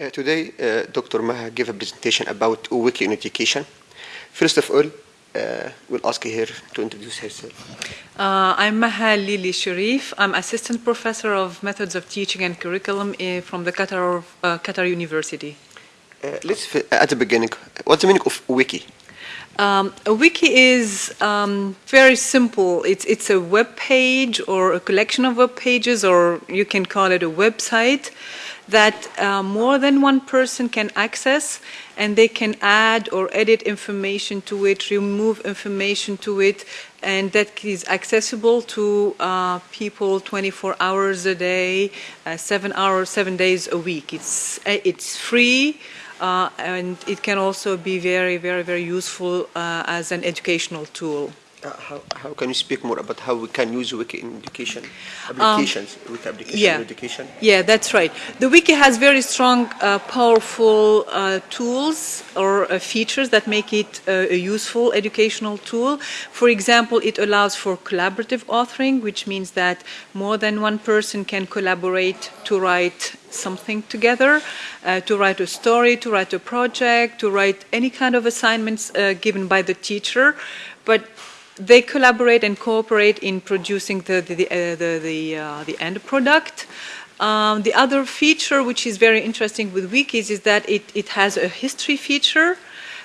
Uh, today, uh, Dr. Maha gave a presentation about Wiki in education. First of all, uh, we'll ask her to introduce herself. Uh, I'm Maha Lili Sharif. I'm assistant professor of methods of teaching and curriculum eh, from the Qatar, uh, Qatar University. Uh, let's, at the beginning, what's the meaning of Wiki? Um, a wiki is um, very simple. It's it's a web page or a collection of web pages, or you can call it a website that uh, more than one person can access, and they can add or edit information to it, remove information to it, and that is accessible to uh, people 24 hours a day, uh, seven hours, seven days a week. It's uh, it's free. Uh, and it can also be very, very, very useful uh, as an educational tool. Uh, how, how can you speak more about how we can use Wiki in education? Applications, Wiki application yeah. education? Yeah, that's right. The wiki has very strong, uh, powerful uh, tools or uh, features that make it uh, a useful educational tool. For example, it allows for collaborative authoring, which means that more than one person can collaborate to write something together, uh, to write a story, to write a project, to write any kind of assignments uh, given by the teacher. But they collaborate and cooperate in producing the the the, uh, the, uh, the end product. Um, the other feature, which is very interesting with wikis, is that it, it has a history feature.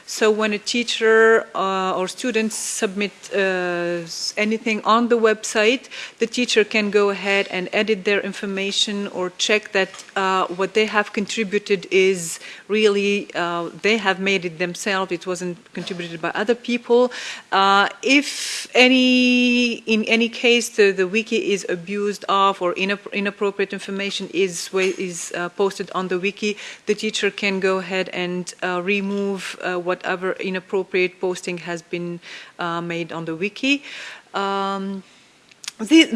So when a teacher uh, or students submit uh, anything on the website, the teacher can go ahead and edit their information or check that uh, what they have contributed is really uh, they have made it themselves. It wasn't contributed by other people. Uh, if any, in any case, the, the wiki is abused of or inapp- inappropriate information is is uh, posted on the wiki, the teacher can go ahead and remove what whatever inappropriate posting has been uh, made on the wiki. Um,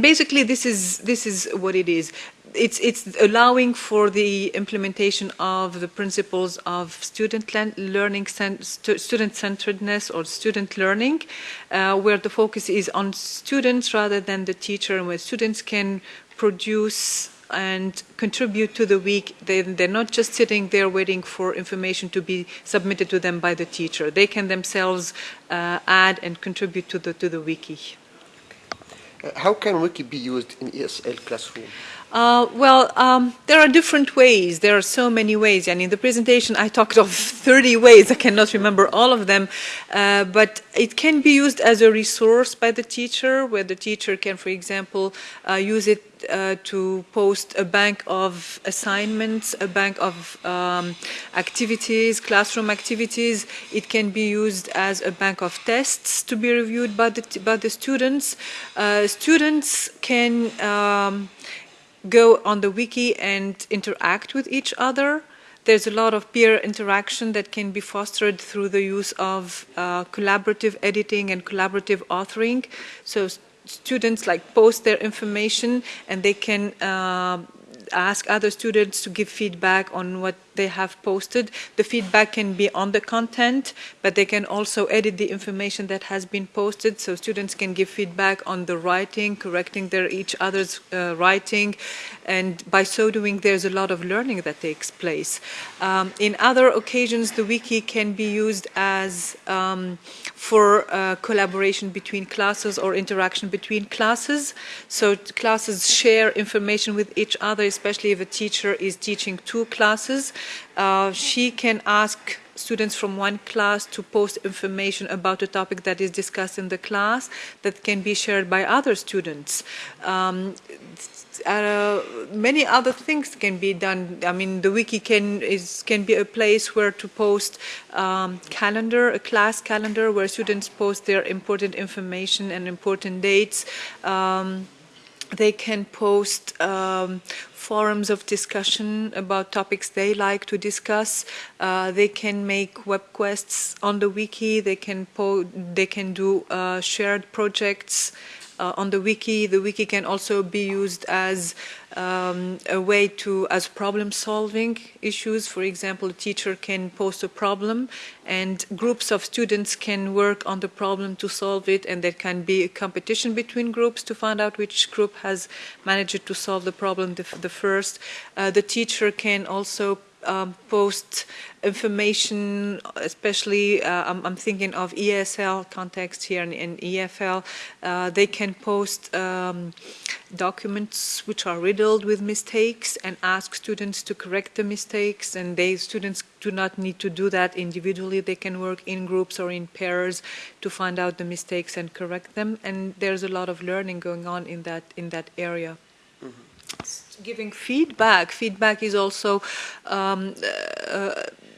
basically, this is this is what it is. It's it's allowing for the implementation of the principles of student learning, student centeredness, or student learning, uh, where the focus is on students rather than the teacher, and where students can produce and contribute to the wiki. They, they're not just sitting there waiting for information to be submitted to them by the teacher. They can themselves uh, add and contribute to the, to the wiki. Uh, how can Wiki be used in ESL classroom? Uh, well, um, there are different ways. There are so many ways. And in the presentation, I talked of 30 ways. I cannot remember all of them. Uh, but it can be used as a resource by the teacher, where the teacher can, for example, uh, use it uh, to post a bank of assignments, a bank of um, activities, classroom activities. It can be used as a bank of tests to be reviewed by the, by the students. Uh, students can um, go on the wiki and interact with each other. There's a lot of peer interaction that can be fostered through the use of uh, collaborative editing and collaborative authoring. So students like post their information and they can uh, ask other students to give feedback on what they have posted. The feedback can be on the content, but they can also edit the information that has been posted. So students can give feedback on the writing, correcting their each other's uh, writing, and by so doing, there's a lot of learning that takes place. Um, in other occasions, the wiki can be used as um, for uh, collaboration between classes or interaction between classes. So classes share information with each other, especially if a teacher is teaching two classes. Uh, she can ask students from one class to post information about a topic that is discussed in the class that can be shared by other students. Um, uh, many other things can be done. I mean, the wiki can is can be a place where to post um, calendar, a class calendar, where students post their important information and important dates. Um, they can post um, forums of discussion about topics they like to discuss. Uh, they can make web quests on the wiki. They can they can do uh, shared projects uh, on the wiki. The wiki can also be used as um, a way to, as problem solving issues. For example, a teacher can post a problem and groups of students can work on the problem to solve it and there can be a competition between groups to find out which group has managed to solve the problem the, the first. Uh, the teacher can also um, post information, especially uh, I'm, I'm, thinking of ESL context here in, in EFL. Uh, they can post um, documents which are riddled with mistakes and ask students to correct the mistakes. And they students do not need to do that individually. They can work in groups or in pairs to find out the mistakes and correct them. And there's a lot of learning going on in that in that area giving feedback. Feedback is also um, uh,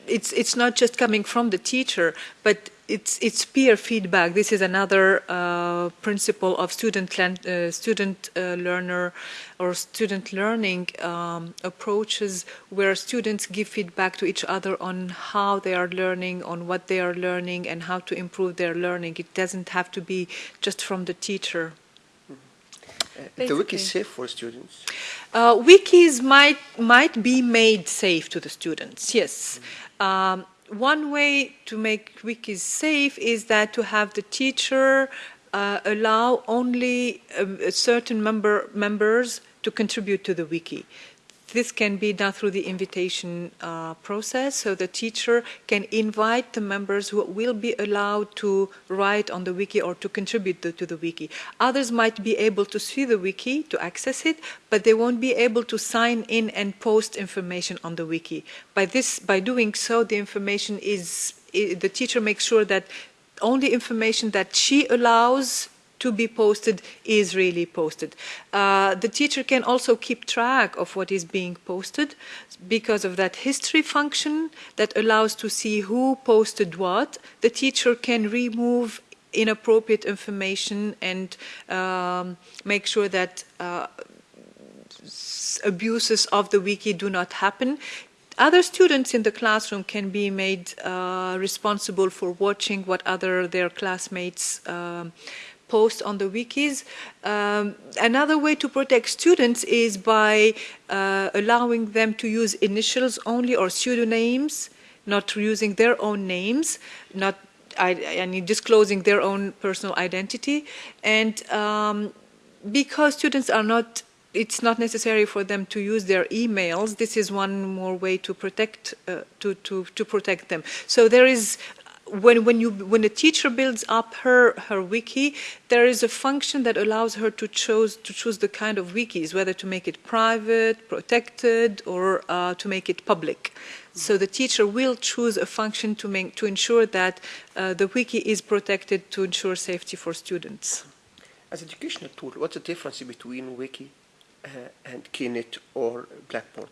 it's it's not just coming from the teacher, but it's it's peer feedback. This is another uh, principle of student uh, student uh, learner or student learning um, approaches, where students give feedback to each other on how they are learning, on what they are learning, and how to improve their learning. It doesn't have to be just from the teacher. Uh, the wiki is safe for students? Uh, wikis might, might be made safe to the students, yes. Um, one way to make wikis safe is that to have the teacher uh, allow only a, a certain member, members to contribute to the wiki. This can be done through the invitation uh, process, so the teacher can invite the members who will be allowed to write on the wiki or to contribute to, to the wiki. Others might be able to see the wiki, to access it, but they won't be able to sign in and post information on the wiki. By this, by doing so, the information is, the teacher makes sure that only information that she allows to be posted is really posted. Uh, the teacher can also keep track of what is being posted because of that history function that allows to see who posted what. The teacher can remove inappropriate information and um, make sure that uh, abuses of the wiki do not happen. Other students in the classroom can be made uh, responsible for watching what other their classmates um, post on the wikis. Um, another way to protect students is by uh, allowing them to use initials only or pseudonyms, not using their own names, not I, mean, disclosing their own personal identity. And um, because students are not it's not necessary for them to use their emails. This is one more way to protect uh, to, to to protect them. So there is when when you when a teacher builds up her her wiki, there is a function that allows her to choose to choose the kind of wikis, whether to make it private, protected, or uh, to make it public. So the teacher will choose a function to make to ensure that uh, the wiki is protected to ensure safety for students. As educational tool, what's the difference between wiki uh, and Keynote or Blackboard?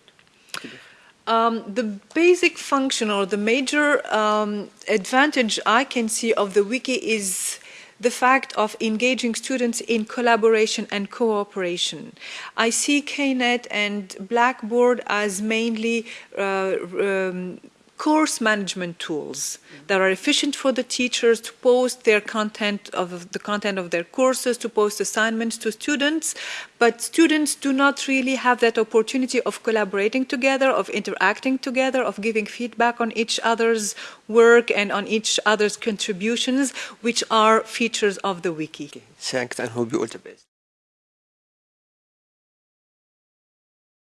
Um, the basic function or the major um, advantage I can see of the wiki is the fact of engaging students in collaboration and cooperation. I see KNet and Blackboard as mainly uh, um, course management tools that are efficient for the teachers to post their content of the content of their courses, to post assignments to students, but students do not really have that opportunity of collaborating together, of interacting together, of giving feedback on each other's work and on each other's contributions, which are features of the wiki. And hope you all the best.